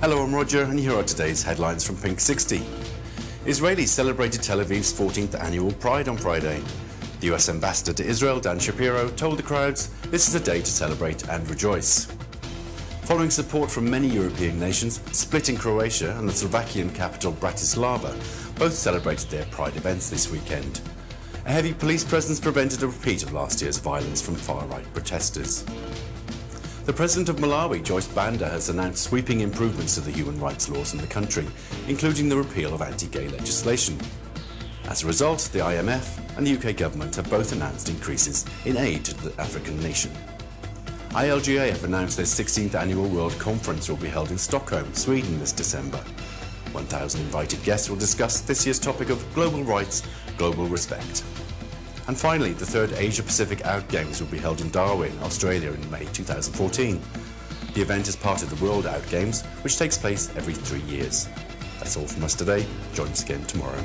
Hello, I'm Roger, and here are today's headlines from Pink 60. Israelis celebrated Tel Aviv's 14th annual Pride on Friday. The US ambassador to Israel, Dan Shapiro, told the crowds this is a day to celebrate and rejoice. Following support from many European nations, Split in Croatia and the Slovakian capital Bratislava both celebrated their Pride events this weekend. A heavy police presence prevented a repeat of last year's violence from far-right protesters. The President of Malawi, Joyce Banda, has announced sweeping improvements to the human rights laws in the country, including the repeal of anti-gay legislation. As a result, the IMF and the UK government have both announced increases in aid to the African nation. ILGA have announced their 16th annual World Conference will be held in Stockholm, Sweden this December. 1,000 invited guests will discuss this year's topic of global rights, global respect. And finally, the third Asia Pacific Out Games will be held in Darwin, Australia in May 2014. The event is part of the World Out Games, which takes place every three years. That's all from us today. Join us again tomorrow.